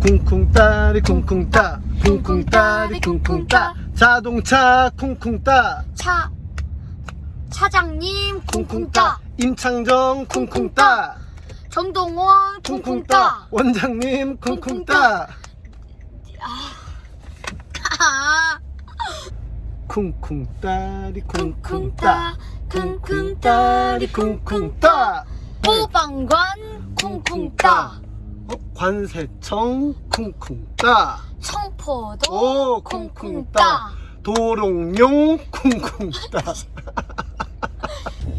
쿵쿵따리 쿵쿵따. 쿵쿵따리 쿵쿵따 자동차 쿵쿵따. 차. 차장님 쿵쿵따. 임창정 쿵쿵따. 정동원 쿵쿵따. 원장님 쿵쿵따. 아, 쿵쿵따리 쿵쿵따 쿵쿵따 쿵쿵 따리 쿵쿵따. 보방관 쿵쿵 따. 어, 관세청 쿵쿵 따. 청포도 오 쿵쿵 따. 도롱뇽 쿵쿵따.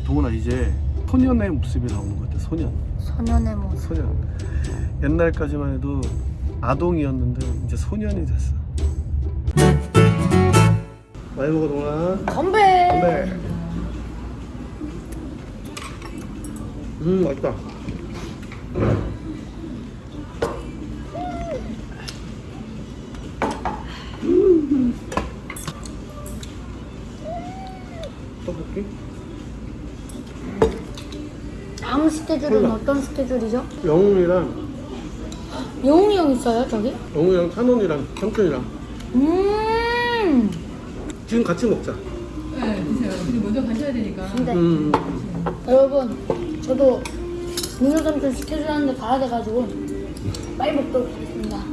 동훈아 이제 소년의 모습이 나오는 것 같아 소년. 소년의 모습. 소년. 옛날까지만 해도 아동이었는데 이제 소년이 됐어. 많이 먹어 동훈아. 건배. 네. 음 맛있다 음. 떡볶이? 다음 스케줄은 콜라. 어떤 스케줄이죠? 영웅이랑 영웅이 형 있어요 저기? 영웅이랑 찬원이랑 삼촌이랑 음 지금 같이 먹자 네, 드세요. 근데 먼저 가셔야 되니까. 근데 음. 여러분 저도 민호 삼촌 스케줄 하는데 가야 돼가지고 빨리 먹도록 하겠습니다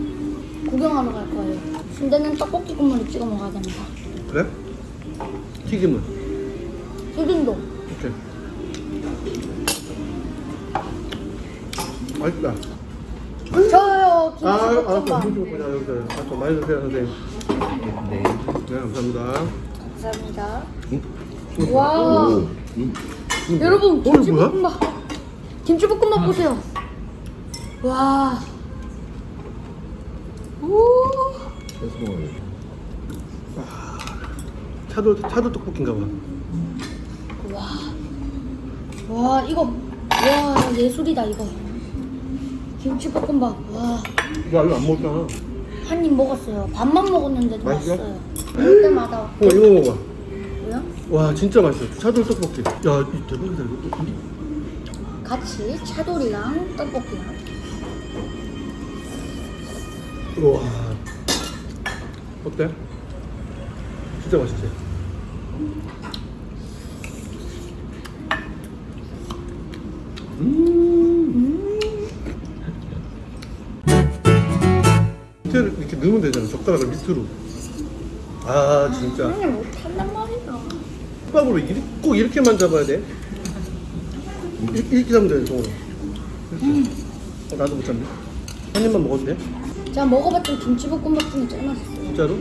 구경하러 갈 거예요 순대는 떡볶이 국물에 찍어 먹어야 됩니다 그래? 튀김은? 튀김도 오케이 맛있다 저요 아, 알았어. 김치 볶음밥 김치 먹자 여기서. 알았어. 많이 드세요, 선생님. 네. 네, 감사합니다. 감사합니다 음. 와 음. 여러분 어, 이거 뭐야? 김치볶음밥. 김치볶음밥 보세요. 와. 오. 차돌 차돌 떡볶이인가 봐. 와, 와 이거. 와 예술이다 이거. 김치볶음밥. 입 이거 안 먹잖아. 먹었어요. 밥만 먹었는데도 맛있어? 맛있어요. 때마다. 어, 이거 먹어 봐. 와, 진짜 맛있어. 차돌 떡볶이. 야, 이 대박이다 이거. 같이 차돌이랑 떡볶이랑 우와. 어때? 진짜 맛있지? 음. 밑에를 이렇게 넣으면 되잖아. 젓가락을 밑으로. 아, 진짜. 형님 못한단 말이야 밥으로 이렇게, 꼭 이렇게만 잡아야 돼. 이렇게, 이렇게 잡으면 돼. 이렇게. 어, 나도 못 잡네. 한 입만 먹어도 돼? 제가 먹어봤던 김치볶음밥 중에 제일 맛있어요 진짜로?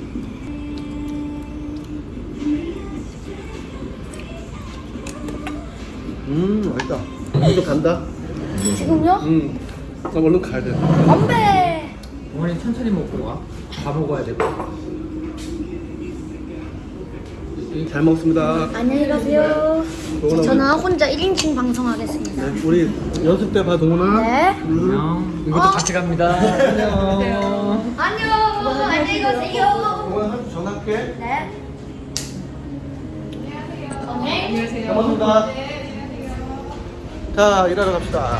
음, 맛있다. 이거 간다. 지금요? 음, 나 얼른 가야 돼. 건배 어머니 천천히 먹고 와. 다 먹어야 되고. 잘 먹습니다. 안녕히 가세요 동훈아, 저는 혼자 1인칭 방송하겠습니다 우리, 네, 우리 연습 때 봐, 동훈아. 네 안녕. 이것도 같이 갑니다. 안녕. 안녕 안녕히 가세요 동훈아, 한번 전화할게. 네 안녕하세요. 잘 먹습니다. 자, 일하러 갑시다.